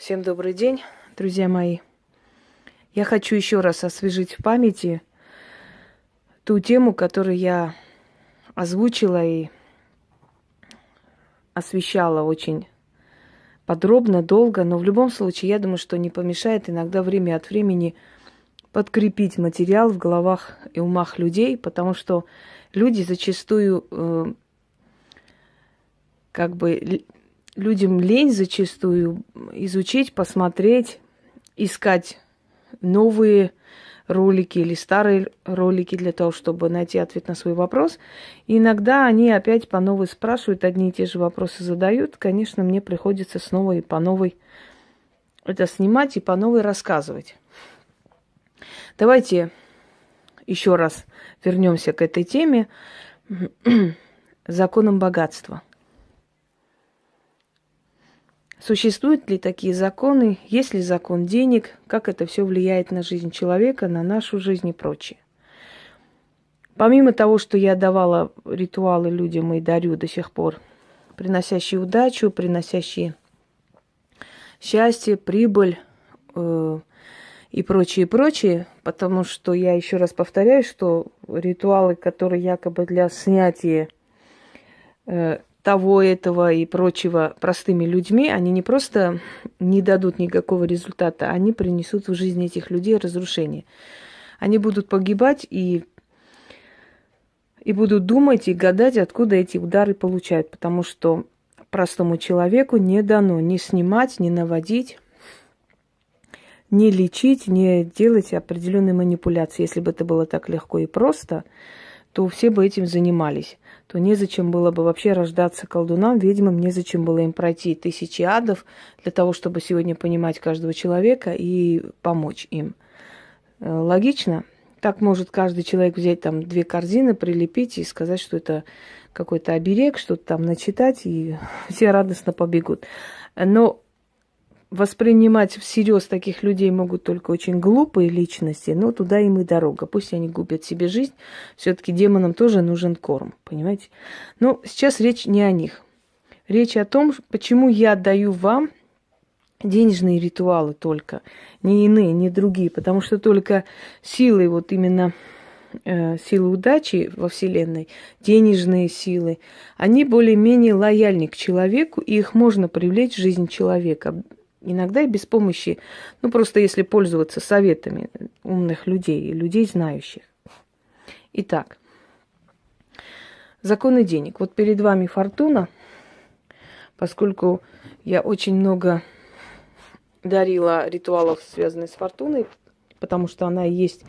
Всем добрый день, друзья мои. Я хочу еще раз освежить в памяти ту тему, которую я озвучила и освещала очень подробно, долго, но в любом случае, я думаю, что не помешает иногда время от времени подкрепить материал в головах и умах людей, потому что люди зачастую э, как бы людям лень зачастую изучить, посмотреть, искать новые ролики или старые ролики для того, чтобы найти ответ на свой вопрос. И иногда они опять по новой спрашивают, одни и те же вопросы задают. Конечно, мне приходится снова и по новой это снимать и по новой рассказывать. Давайте еще раз вернемся к этой теме законом богатства. Существуют ли такие законы? Есть ли закон денег? Как это все влияет на жизнь человека, на нашу жизнь и прочее? Помимо того, что я давала ритуалы людям и дарю до сих пор, приносящие удачу, приносящие счастье, прибыль э, и прочее, прочее, потому что я еще раз повторяю, что ритуалы, которые якобы для снятия э, того, этого и прочего простыми людьми, они не просто не дадут никакого результата, они принесут в жизнь этих людей разрушение. Они будут погибать и, и будут думать и гадать, откуда эти удары получают, потому что простому человеку не дано ни снимать, ни наводить, не лечить, не делать определенные манипуляции. Если бы это было так легко и просто, то все бы этим занимались то незачем было бы вообще рождаться колдунам, ведьмам, незачем было им пройти тысячи адов для того, чтобы сегодня понимать каждого человека и помочь им. Э, логично? Так может каждый человек взять там две корзины, прилепить и сказать, что это какой-то оберег, что-то там начитать, и все радостно побегут. Но воспринимать всерьез таких людей могут только очень глупые личности, но туда им и дорога. Пусть они губят себе жизнь, все-таки демонам тоже нужен корм, понимаете? Но сейчас речь не о них. Речь о том, почему я даю вам денежные ритуалы только, не иные, не другие, потому что только силы, вот именно э, силы удачи во Вселенной, денежные силы, они более-менее лояльны к человеку, и их можно привлечь в жизнь человека. Иногда и без помощи, ну просто если пользоваться советами умных людей, людей знающих. Итак, законы денег. Вот перед вами фортуна, поскольку я очень много дарила ритуалов, связанных с фортуной, потому что она и есть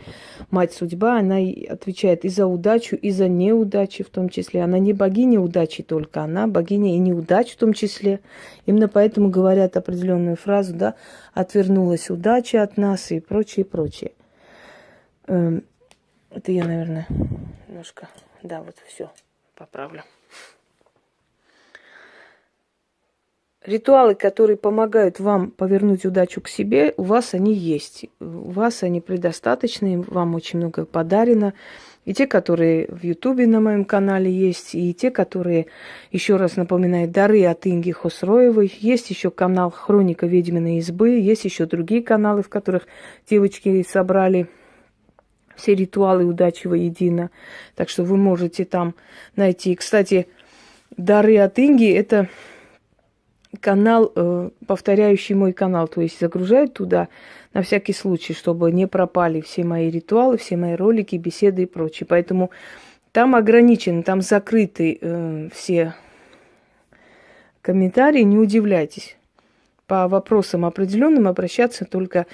мать судьба, она отвечает и за удачу, и за неудачи в том числе. Она не богиня удачи только, она богиня и неудач в том числе. Именно поэтому говорят определенную фразу, да, отвернулась удача от нас и прочее, прочее. Эм, это я, наверное, немножко, да, вот все поправлю. Ритуалы, которые помогают вам повернуть удачу к себе, у вас они есть. У вас они предостаточны, вам очень много подарено. И те, которые в Ютубе на моем канале есть, и те, которые, еще раз напоминаю, дары от Инги Хосроевой. Есть еще канал Хроника ведьминой избы, есть еще другие каналы, в которых девочки собрали все ритуалы удачи воедино. Так что вы можете там найти. Кстати, дары от Инги – это канал, э, повторяющий мой канал, то есть загружают туда на всякий случай, чтобы не пропали все мои ритуалы, все мои ролики, беседы и прочее. Поэтому там ограничены, там закрыты э, все комментарии, не удивляйтесь. По вопросам определенным обращаться только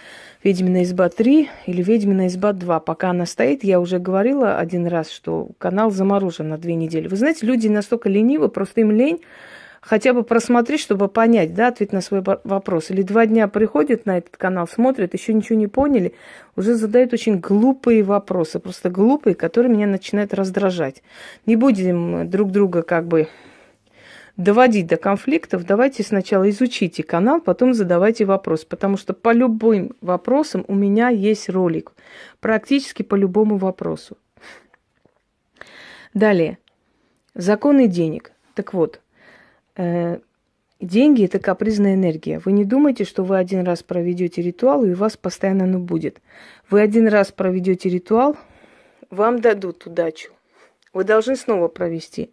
«Ведьмина изба 3» или «Ведьмина изба 2». Пока она стоит, я уже говорила один раз, что канал заморожен на две недели. Вы знаете, люди настолько ленивы, просто им лень хотя бы просмотреть, чтобы понять, да, ответ на свой вопрос. Или два дня приходят на этот канал, смотрят, еще ничего не поняли, уже задают очень глупые вопросы, просто глупые, которые меня начинают раздражать. Не будем друг друга как бы доводить до конфликтов, давайте сначала изучите канал, потом задавайте вопрос, потому что по любым вопросам у меня есть ролик, практически по любому вопросу. Далее. Законы денег. Так вот, деньги это капризная энергия. Вы не думайте, что вы один раз проведете ритуал, и у вас постоянно оно будет. Вы один раз проведете ритуал, вам дадут удачу. Вы должны снова провести.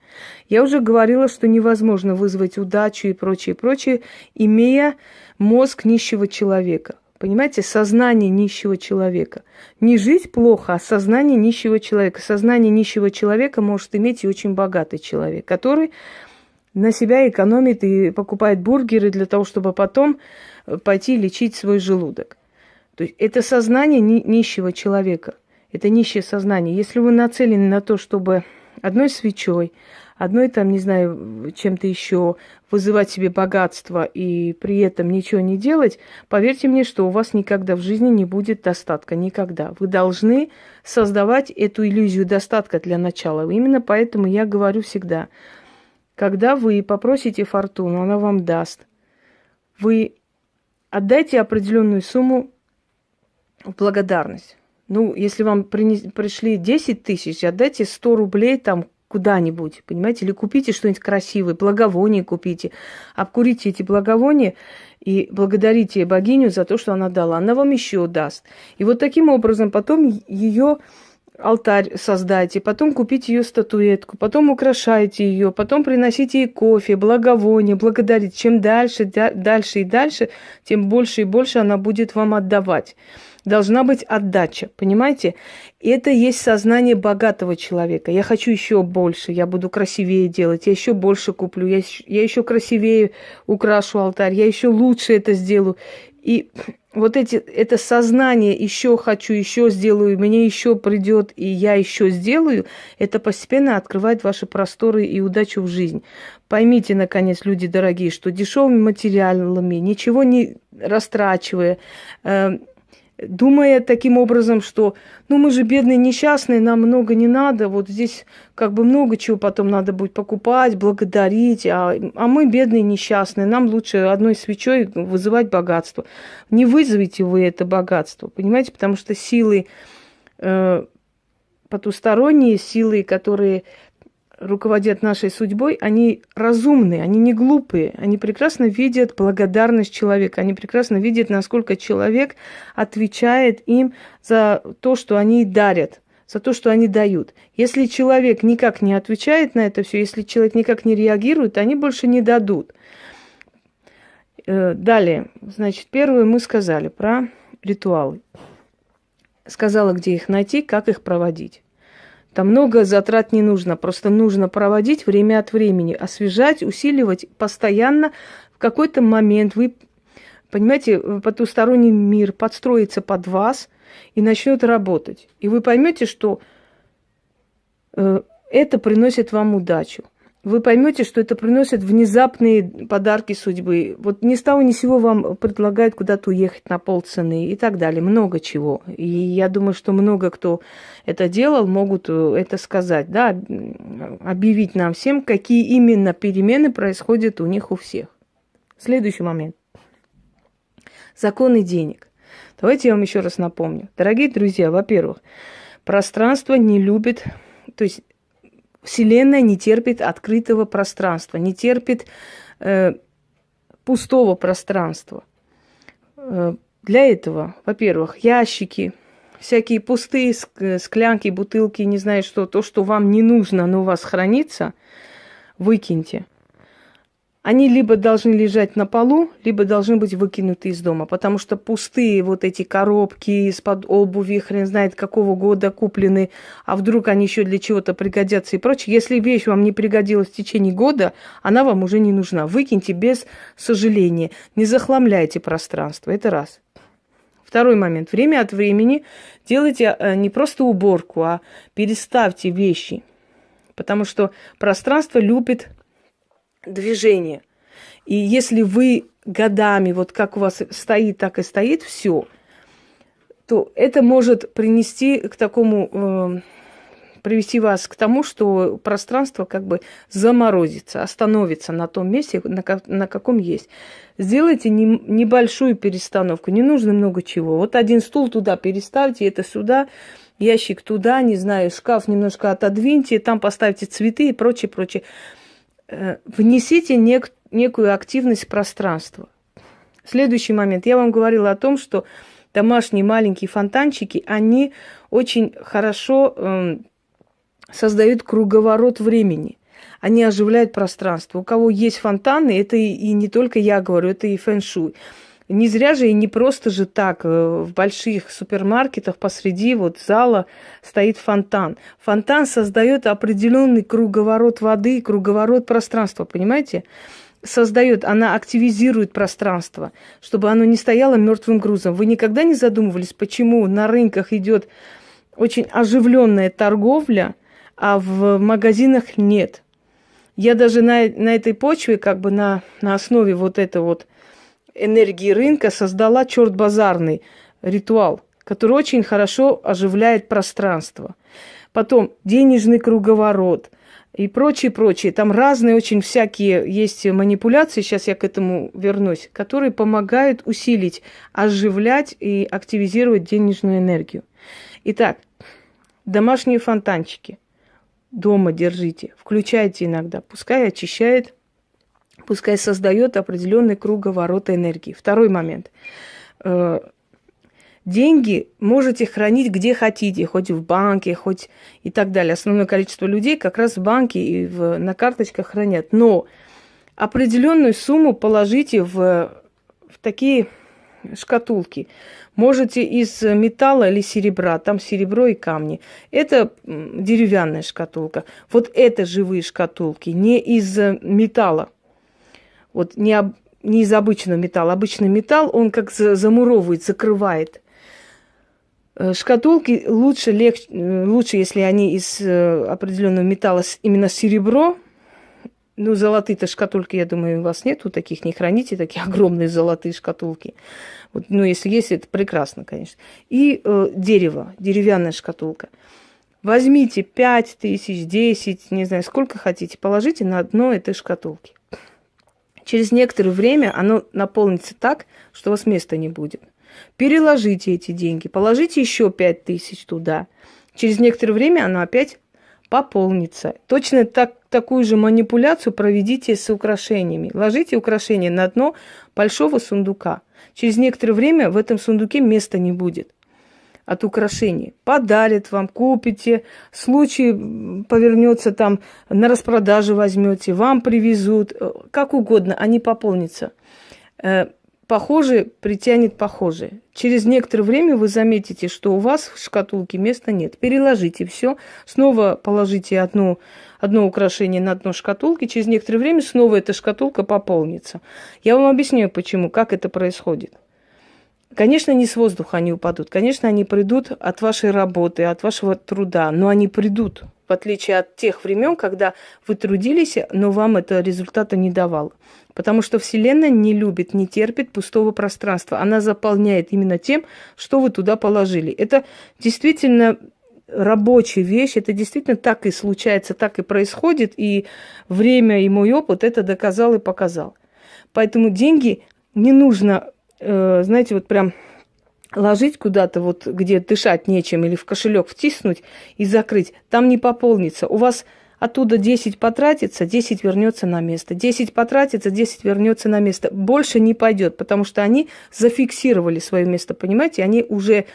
Я уже говорила, что невозможно вызвать удачу и прочее, прочее, имея мозг нищего человека. Понимаете, сознание нищего человека. Не жить плохо, а сознание нищего человека. Сознание нищего человека может иметь и очень богатый человек, который на себя экономит и покупает бургеры для того, чтобы потом э, пойти лечить свой желудок. То есть это сознание нищего человека. Это нищее сознание. Если вы нацелены на то, чтобы одной свечой, одной там, не знаю, чем-то еще вызывать себе богатство и при этом ничего не делать, поверьте мне, что у вас никогда в жизни не будет достатка. Никогда. Вы должны создавать эту иллюзию достатка для начала. Именно поэтому я говорю всегда, когда вы попросите фортуну, она вам даст. Вы отдайте определенную сумму в благодарность. Ну, если вам принес, пришли 10 тысяч, отдайте 100 рублей там куда-нибудь, понимаете, или купите что-нибудь красивое, благовоние купите, обкурите эти благовония и благодарите богиню за то, что она дала. Она вам еще даст. И вот таким образом потом ее алтарь создайте, потом купите ее статуэтку, потом украшайте ее, потом приносите ей кофе, благовоние, благодарить. Чем дальше, дальше и дальше, тем больше и больше она будет вам отдавать должна быть отдача, понимаете? Это есть сознание богатого человека. Я хочу еще больше, я буду красивее делать, я еще больше куплю, я, я еще красивее украшу алтарь, я еще лучше это сделаю. И вот эти, это сознание еще хочу, еще сделаю, мне еще придет, и я еще сделаю, это постепенно открывает ваши просторы и удачу в жизнь. Поймите, наконец, люди дорогие, что дешевыми материалами, ничего не растрачивая, э, думая таким образом, что ну мы же бедные, несчастные, нам много не надо, вот здесь как бы много чего потом надо будет покупать, благодарить, а, а мы бедные, несчастные, нам лучше одной свечой вызывать богатство. Не вызовите вы это богатство, понимаете, потому что силы э, потусторонние, силы, которые руководят нашей судьбой, они разумные, они не глупые, они прекрасно видят благодарность человека, они прекрасно видят, насколько человек отвечает им за то, что они дарят, за то, что они дают. Если человек никак не отвечает на это все, если человек никак не реагирует, они больше не дадут. Э, далее, значит, первое мы сказали про ритуалы. Сказала, где их найти, как их проводить. Там много затрат не нужно, просто нужно проводить время от времени, освежать, усиливать постоянно. В какой-то момент вы, понимаете, потусторонний мир подстроится под вас и начнет работать. И вы поймете, что э, это приносит вам удачу вы поймете, что это приносит внезапные подарки судьбы. Вот ни с того ни сего вам предлагают куда-то уехать на полцены и так далее. Много чего. И я думаю, что много кто это делал, могут э, это сказать, да, объявить нам всем, какие именно перемены происходят у них у всех. Следующий момент. Законы денег. Давайте я вам еще раз напомню. Дорогие друзья, во-первых, пространство не любит, то есть Вселенная не терпит открытого пространства, не терпит э, пустого пространства. Э, для этого, во-первых, ящики, всякие пустые склянки, бутылки, не знаю что, то, что вам не нужно, но у вас хранится, выкиньте они либо должны лежать на полу, либо должны быть выкинуты из дома, потому что пустые вот эти коробки из-под обуви, хрен знает какого года куплены, а вдруг они еще для чего-то пригодятся и прочее. Если вещь вам не пригодилась в течение года, она вам уже не нужна. Выкиньте без сожаления. Не захламляйте пространство. Это раз. Второй момент. Время от времени делайте э, не просто уборку, а переставьте вещи. Потому что пространство любит движение. И если вы годами, вот как у вас стоит, так и стоит все, то это может принести к такому, э, привести вас к тому, что пространство как бы заморозится, остановится на том месте, на, на каком есть. Сделайте не, небольшую перестановку, не нужно много чего. Вот один стул туда переставьте, это сюда, ящик туда, не знаю, шкаф немножко отодвиньте, там поставьте цветы и прочее, прочее. Э, внесите нек- некую активность пространства. Следующий момент. Я вам говорила о том, что домашние маленькие фонтанчики, они очень хорошо э, создают круговорот времени. Они оживляют пространство. У кого есть фонтаны, это и, и не только я говорю, это и фэн-шуй. Не зря же и не просто же так э, в больших супермаркетах посреди вот зала стоит фонтан. Фонтан создает определенный круговорот воды, круговорот пространства, понимаете? создает, она активизирует пространство, чтобы оно не стояло мертвым грузом. Вы никогда не задумывались, почему на рынках идет очень оживленная торговля, а в магазинах нет? Я даже на, на этой почве, как бы на, на основе вот этой вот энергии рынка создала черт базарный ритуал, который очень хорошо оживляет пространство. Потом денежный круговорот и прочее, прочее. Там разные очень всякие есть манипуляции, сейчас я к этому вернусь, которые помогают усилить, оживлять и активизировать денежную энергию. Итак, домашние фонтанчики дома держите, включайте иногда, пускай очищает пускай создает определенный круговорот энергии. Второй момент. Э, деньги можете хранить где хотите, хоть в банке, хоть и так далее. Основное количество людей как раз в банке и в, на карточках хранят. Но определенную сумму положите в, в такие шкатулки. Можете из металла или серебра, там серебро и камни. Это деревянная шкатулка. Вот это живые шкатулки, не из металла. Вот не, об, не из обычного металла. Обычный металл, он как замуровывает, закрывает. Э, шкатулки лучше, легче, э, лучше, если они из э, определенного металла, именно серебро. Ну, золотые-то шкатулки, я думаю, у вас нету таких, не храните такие огромные золотые шкатулки. Вот, ну, если есть, это прекрасно, конечно. И э, дерево, деревянная шкатулка. Возьмите 5 тысяч, 10, не знаю, сколько хотите, положите на дно этой шкатулки. Через некоторое время оно наполнится так, что у вас места не будет. Переложите эти деньги, положите еще 5 тысяч туда. Через некоторое время оно опять пополнится. Точно так, такую же манипуляцию проведите с украшениями. Ложите украшения на дно большого сундука. Через некоторое время в этом сундуке места не будет от украшений. Подарят вам, купите, случай повернется там, на распродаже возьмете, вам привезут, э, как угодно, они пополнятся. Э, похожий притянет похожее. Через некоторое время вы заметите, что у вас в шкатулке места нет. Переложите все, снова положите одну, одно украшение на дно шкатулки, через некоторое время снова эта шкатулка пополнится. Я вам объясняю, почему, как это происходит. Конечно, не с воздуха они упадут. Конечно, они придут от вашей работы, от вашего труда, но они придут, в отличие от тех времен, когда вы трудились, но вам это результата не давало. Потому что Вселенная не любит, не терпит пустого пространства. Она заполняет именно тем, что вы туда положили. Это действительно рабочая вещь, это действительно так и случается, так и происходит, и время и мой опыт это доказал и показал. Поэтому деньги не нужно э, знаете, вот прям ложить куда-то, вот где дышать нечем, или в кошелек втиснуть и закрыть, там не пополнится. У вас оттуда 10 потратится, 10 вернется на место. 10 потратится, 10 вернется на место. Больше не пойдет, потому что они зафиксировали свое место, понимаете? Они уже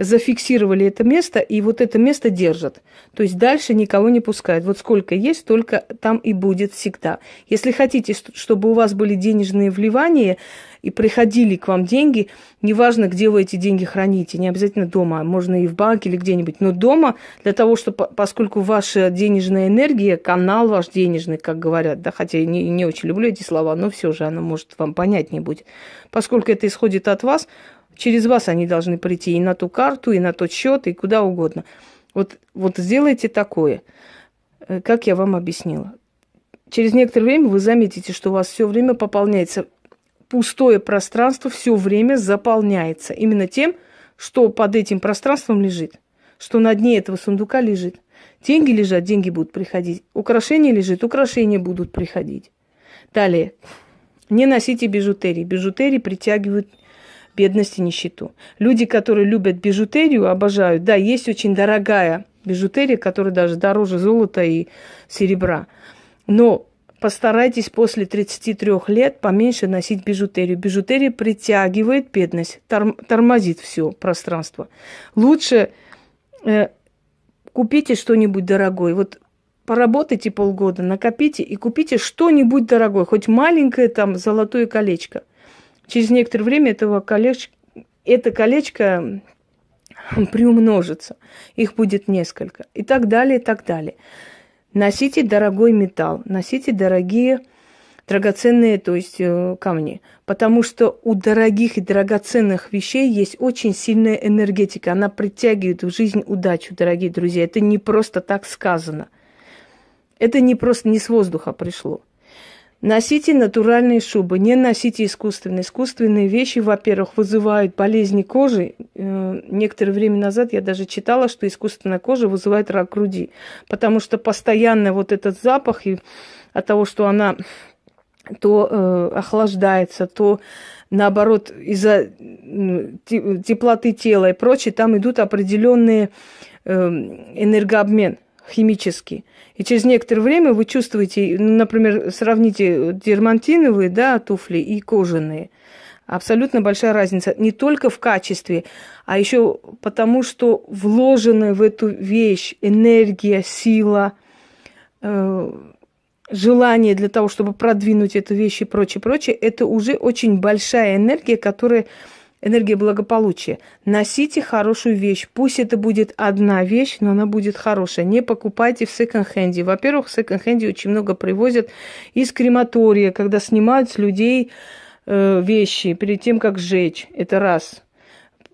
зафиксировали это место, и вот это место держат. То есть дальше никого не пускают. Вот сколько есть, только там и будет всегда. Если хотите, чтобы у вас были денежные вливания и приходили к вам деньги, неважно, где вы эти деньги храните, не обязательно дома, можно и в банке или где-нибудь, но дома для того, чтобы, поскольку ваша денежная энергия, канал ваш денежный, как говорят, да, хотя я не, не очень люблю эти слова, но все же оно может вам понятнее будет. Поскольку это исходит от вас, Через вас они должны прийти и на ту карту, и на тот счет, и куда угодно. Вот, вот сделайте такое, э, как я вам объяснила. Через некоторое время вы заметите, что у вас все время пополняется пустое пространство, все время заполняется именно тем, что под этим пространством лежит, что на дне этого сундука лежит. Деньги лежат, деньги будут приходить. Украшения лежит, украшения будут приходить. Далее. Не носите бижутерии. Бижутерии притягивают бедность и нищету. Люди, которые любят бижутерию, обожают. Да, есть очень дорогая бижутерия, которая даже дороже золота и серебра. Но постарайтесь после 33 лет поменьше носить бижутерию. Бижутерия притягивает бедность, тормозит все пространство. Лучше э, купите что-нибудь дорогое. Вот поработайте полгода, накопите и купите что-нибудь дорогое, хоть маленькое там золотое колечко. Через некоторое время этого колечка, это колечко приумножится. Их будет несколько. И так далее, и так далее. Носите дорогой металл, носите дорогие драгоценные, то есть э, камни. Потому что у дорогих и драгоценных вещей есть очень сильная энергетика. Она притягивает в жизнь удачу, дорогие друзья. Это не просто так сказано. Это не просто не с воздуха пришло. Носите натуральные шубы, не носите искусственные. Искусственные вещи, во-первых, вызывают болезни кожи. Э, некоторое время назад я даже читала, что искусственная кожа вызывает рак груди, потому что постоянно вот этот запах и от того, что она то э, охлаждается, то наоборот из-за теплоты тела и прочее, там идут определенные э, энергообмен химический. И через некоторое время вы чувствуете, ну, например, сравните дермантиновые да, туфли и кожаные. Абсолютно большая разница. Не только в качестве, а еще потому, что вложены в эту вещь энергия, сила, э, желание для того, чтобы продвинуть эту вещь и прочее, прочее, это уже очень большая энергия, которая энергия благополучия. Носите хорошую вещь. Пусть это будет одна вещь, но она будет хорошая. Не покупайте в секонд-хенде. Во-первых, в секонд-хенде очень много привозят из крематория, когда снимают с людей э, вещи перед тем, как сжечь. Это раз.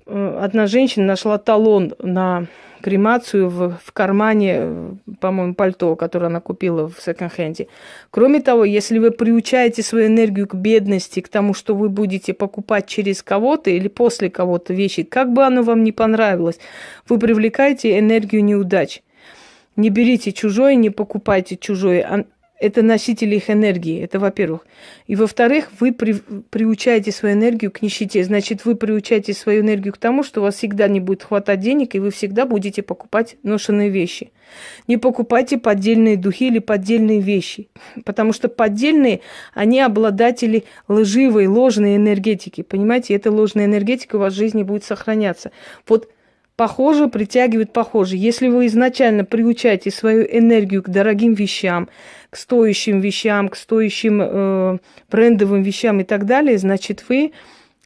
Э, одна женщина нашла талон на кремацию в, в кармане, по-моему, пальто, которое она купила в секонд-хенде. Кроме того, если вы приучаете свою энергию к бедности, к тому, что вы будете покупать через кого-то или после кого-то вещи, как бы оно вам ни понравилось, вы привлекаете энергию неудач. Не берите чужое, не покупайте чужое это носители их энергии, это во-первых. И во-вторых, вы при, приучаете свою энергию к нищете. Значит, вы приучаете свою энергию к тому, что у вас всегда не будет хватать денег, и вы всегда будете покупать ношенные вещи. Не покупайте поддельные духи или поддельные вещи, потому что поддельные, они обладатели лживой, ложной энергетики. Понимаете, эта ложная энергетика у вас в жизни будет сохраняться. Вот Похоже притягивает похоже. Если вы изначально приучаете свою энергию к дорогим вещам, к стоящим вещам, к стоящим э, брендовым вещам и так далее, значит, вы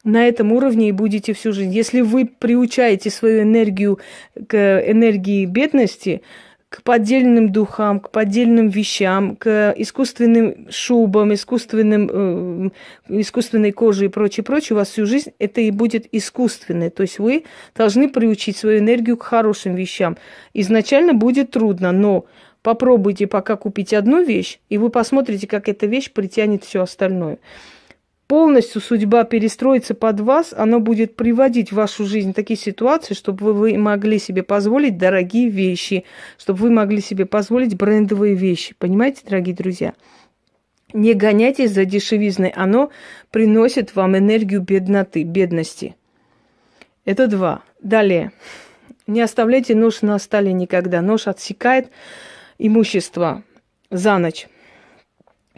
на этом уровне и будете всю жизнь. Если вы приучаете свою энергию к энергии бедности, к поддельным духам, к поддельным вещам, к искусственным шубам, искусственным, э, искусственной коже и прочее, прочее, у вас всю жизнь это и будет искусственное. То есть вы должны приучить свою энергию к хорошим вещам. Изначально будет трудно, но попробуйте пока купить одну вещь, и вы посмотрите, как эта вещь притянет все остальное полностью судьба перестроится под вас, оно будет приводить в вашу жизнь такие ситуации, чтобы вы могли себе позволить дорогие вещи, чтобы вы могли себе позволить брендовые вещи. Понимаете, дорогие друзья? Не гоняйтесь за дешевизной, оно приносит вам энергию бедноты, бедности. Это два. Далее. Не оставляйте нож на столе никогда. Нож отсекает имущество за ночь.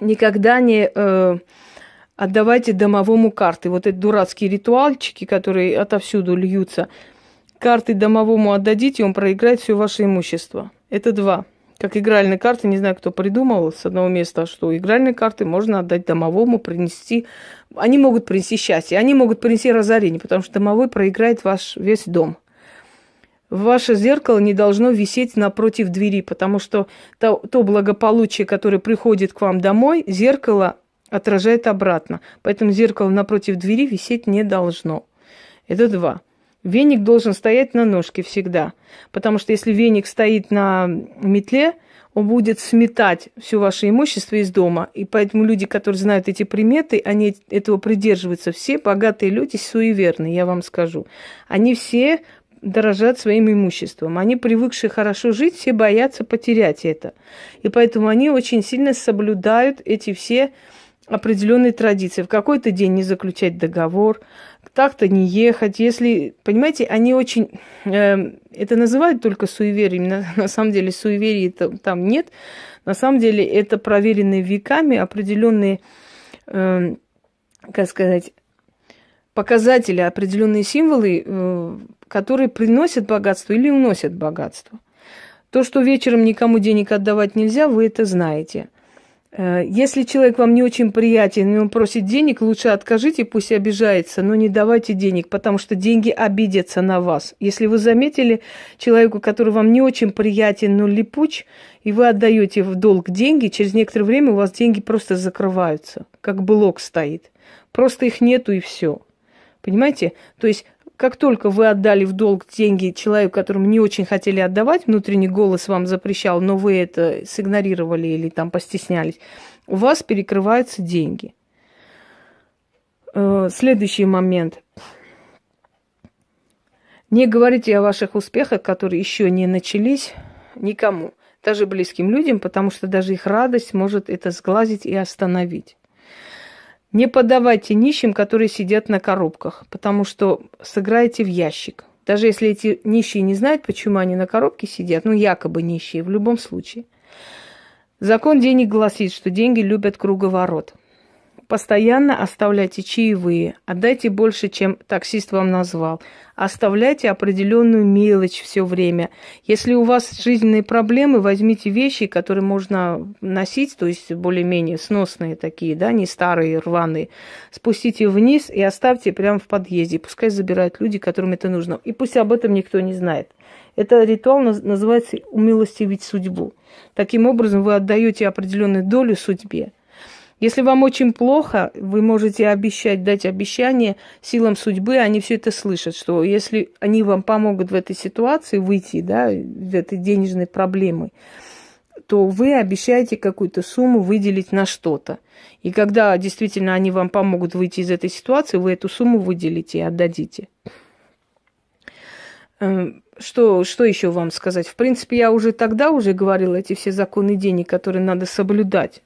Никогда не... Э, отдавайте домовому карты. Вот эти дурацкие ритуальчики, которые отовсюду льются. Карты домовому отдадите, он проиграет все ваше имущество. Это два. Как игральные карты, не знаю, кто придумал с одного места, что игральные карты можно отдать домовому, принести. Они могут принести счастье, они могут принести разорение, потому что домовой проиграет ваш весь дом. Ваше зеркало не должно висеть напротив двери, потому что то, то благополучие, которое приходит к вам домой, зеркало отражает обратно. Поэтому зеркало напротив двери висеть не должно. Это два. Веник должен стоять на ножке всегда. Потому что если веник стоит на метле, он будет сметать все ваше имущество из дома. И поэтому люди, которые знают эти приметы, они этого придерживаются. Все богатые люди суеверны, я вам скажу. Они все дорожат своим имуществом. Они, привыкшие хорошо жить, все боятся потерять это. И поэтому они очень сильно соблюдают эти все определенные традиции. В какой-то день не заключать договор, так-то не ехать. Если, понимаете, они очень... Э, это называют только суеверием. На, на самом деле суеверий там, там нет. На самом деле это проверенные веками определенные, э, как сказать, показатели, определенные символы, э, которые приносят богатство или уносят богатство. То, что вечером никому денег отдавать нельзя, вы это знаете. Э, если человек вам не очень приятен, и он просит денег, лучше откажите, пусть обижается, но не давайте денег, потому что деньги обидятся на вас. Если вы заметили человеку, который вам не очень приятен, но липуч, и вы отдаете в долг деньги, через некоторое время у вас деньги просто закрываются, как блок стоит. Просто их нету и все. Понимаете? То есть как только вы отдали в долг деньги человеку, которому не очень хотели отдавать, внутренний голос вам запрещал, но вы это сигнорировали или там постеснялись, у вас перекрываются деньги. Э, следующий момент. Не говорите о ваших успехах, которые еще не начались никому, даже близким людям, потому что даже их радость может это сглазить и остановить. Не подавайте нищим, которые сидят на коробках, потому что сыграете в ящик. Даже если эти нищие не знают, почему они на коробке сидят, ну, якобы нищие, в любом случае. Закон денег гласит, что деньги любят круговорот. Постоянно оставляйте чаевые, отдайте больше, чем таксист вам назвал. Оставляйте определенную мелочь все время. Если у вас жизненные проблемы, возьмите вещи, которые можно носить, то есть более-менее сносные такие, да, не старые, рваные. Спустите вниз и оставьте прямо в подъезде. Пускай забирают люди, которым это нужно. И пусть об этом никто не знает. Это ритуал называется «умилостивить судьбу». Таким образом, вы отдаете определенную долю судьбе. Если вам очень плохо, вы можете обещать, дать обещание силам судьбы, они все это слышат, что если они вам помогут в этой ситуации выйти, да, в этой денежной проблемы, то вы обещаете какую-то сумму выделить на что-то. И когда действительно они вам помогут выйти из этой ситуации, вы эту сумму выделите и отдадите. Эм, что, что еще вам сказать? В принципе, я уже тогда уже говорила эти все законы денег, которые надо соблюдать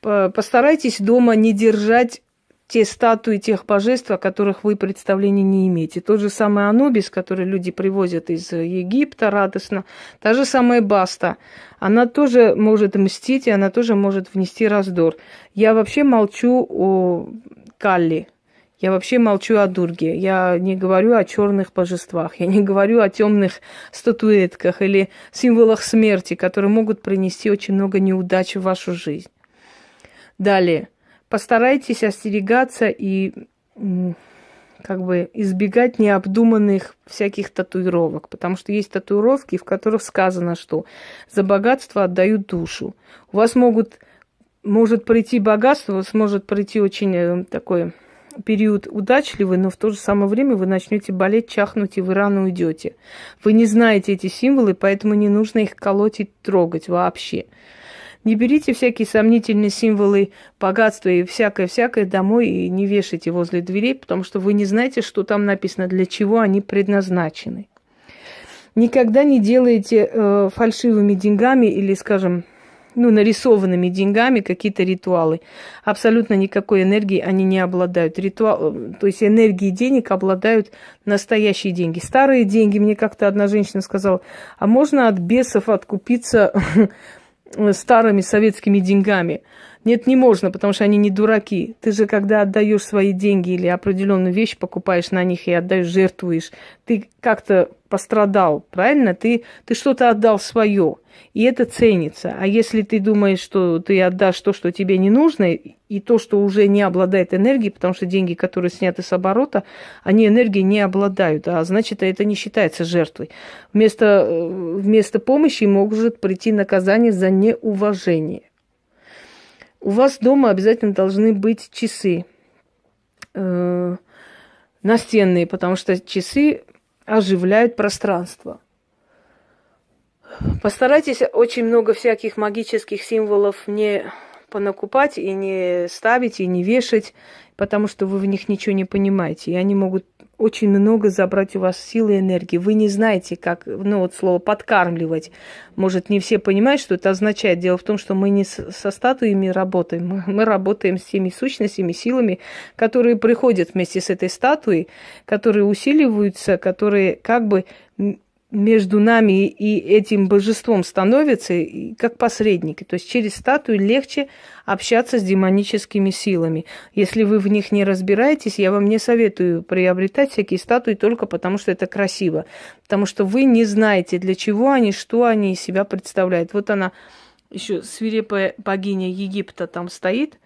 постарайтесь дома не держать те статуи тех божеств, о которых вы представления не имеете. Тот же самый Анубис, который люди привозят из Египта радостно, та же самая Баста, она тоже может мстить, и она тоже может внести раздор. Я вообще молчу о Калли, я вообще молчу о Дурге. Я не говорю о черных божествах. Я не говорю о темных статуэтках или символах смерти, которые могут принести очень много неудач в вашу жизнь. Далее. Постарайтесь остерегаться и как бы избегать необдуманных всяких татуировок, потому что есть татуировки, в которых сказано, что за богатство отдают душу. У вас могут, может прийти богатство, у вас может прийти очень э, такой период удачливый, но в то же самое время вы начнете болеть, чахнуть, и вы рано уйдете. Вы не знаете эти символы, поэтому не нужно их колоть и трогать вообще. Не берите всякие сомнительные символы богатства и всякое-всякое домой и не вешайте возле дверей, потому что вы не знаете, что там написано, для чего они предназначены. Никогда не делайте э, фальшивыми деньгами или, скажем, ну, нарисованными деньгами какие-то ритуалы. Абсолютно никакой энергии они не обладают. Ритуал, э, то есть энергии денег обладают настоящие деньги. Старые деньги, мне как-то одна женщина сказала, а можно от бесов откупиться старыми советскими деньгами. Нет, не можно, потому что они не дураки. Ты же, когда отдаешь свои деньги или определенную вещь покупаешь на них и отдаешь, жертвуешь, ты как-то пострадал, правильно? Ты, ты что-то отдал свое, и это ценится. А если ты думаешь, что ты отдашь то, что тебе не нужно, и то, что уже не обладает энергией, потому что деньги, которые сняты с оборота, они энергией не обладают, а значит, это не считается жертвой. Вместо, э, вместо помощи может прийти наказание за неуважение. У вас дома обязательно должны быть часы э, настенные, потому что часы оживляют пространство. Постарайтесь очень много всяких магических символов не понакупать и не ставить, и не вешать, потому что вы в них ничего не понимаете. И они могут очень много забрать у вас силы и энергии. Вы не знаете, как, ну вот слово подкармливать. Может, не все понимают, что это означает. Дело в том, что мы не со статуями работаем, мы работаем с теми сущностями, силами, которые приходят вместе с этой статуей, которые усиливаются, которые как бы между нами и этим божеством становятся как посредники. То есть через статую легче общаться с демоническими силами. Если вы в них не разбираетесь, я вам не советую приобретать всякие статуи только потому, что это красиво. Потому что вы не знаете, для чего они, что они из себя представляют. Вот она, еще свирепая богиня Египта там стоит,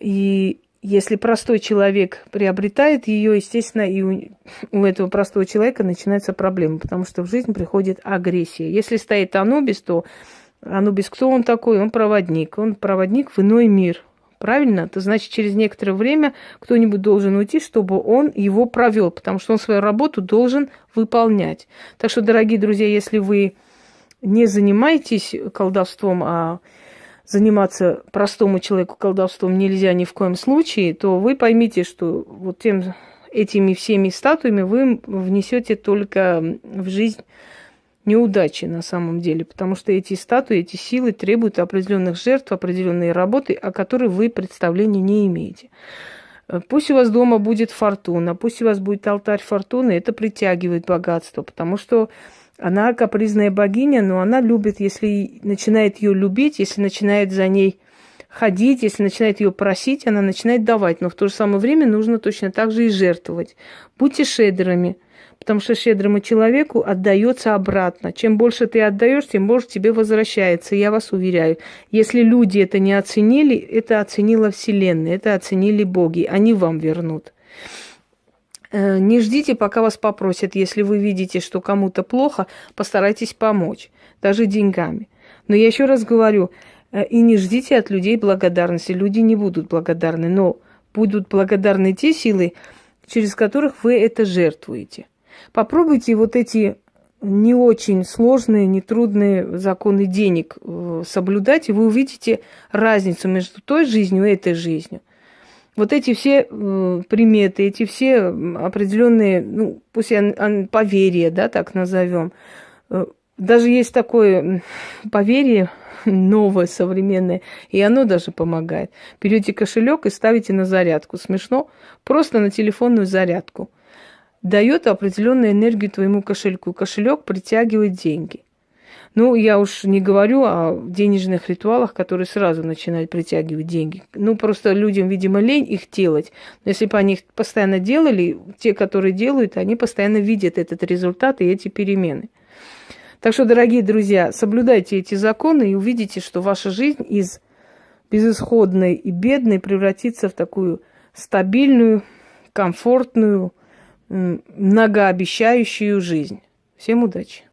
и если простой человек приобретает ее, естественно, и у, у этого простого человека начинается проблема, потому что в жизнь приходит агрессия. Если стоит Анубис, то Анубис кто он такой? Он проводник. Он проводник в иной мир. Правильно? Это значит, через некоторое время кто-нибудь должен уйти, чтобы он его провел, потому что он свою работу должен выполнять. Так что, дорогие друзья, если вы не занимаетесь колдовством, а заниматься простому человеку колдовством нельзя ни в коем случае, то вы поймите, что вот тем, этими всеми статуями вы внесете только в жизнь неудачи на самом деле, потому что эти статуи, эти силы требуют определенных жертв, определенной работы, о которой вы представления не имеете. Пусть у вас дома будет фортуна, пусть у вас будет алтарь фортуны, это притягивает богатство, потому что она капризная богиня, но она любит, если начинает ее любить, если начинает за ней ходить, если начинает ее просить, она начинает давать. Но в то же самое время нужно точно так же и жертвовать. Будьте шедрами, потому что щедрому человеку отдается обратно. Чем больше ты отдаешь, тем больше тебе возвращается. Я вас уверяю, если люди это не оценили, это оценила Вселенная, это оценили боги, они вам вернут. Э, не ждите, пока вас попросят. Если вы видите, что кому-то плохо, постарайтесь помочь, даже деньгами. Но я еще раз говорю, э, и не ждите от людей благодарности. Люди не будут благодарны, но будут благодарны те силы, через которых вы это жертвуете. Попробуйте вот эти не очень сложные, нетрудные законы денег э, соблюдать, и вы увидите разницу между той жизнью и этой жизнью. Вот эти все приметы, эти все определенные, ну, пусть я, поверья, да, так назовем. Э, даже есть такое поверье новое, современное, и оно даже помогает. Берете кошелек и ставите на зарядку. Смешно? Просто на телефонную зарядку. Дает определенную энергию твоему кошельку. Кошелек притягивает деньги. Ну, я уж не говорю о денежных ритуалах, которые сразу начинают притягивать деньги. Ну, просто людям, видимо, лень их делать. Но если бы они их постоянно делали, те, которые делают, они постоянно видят этот результат и эти перемены. Так что, дорогие друзья, соблюдайте эти законы и увидите, что ваша жизнь из безысходной и бедной превратится в такую стабильную, комфортную, многообещающую жизнь. Всем удачи!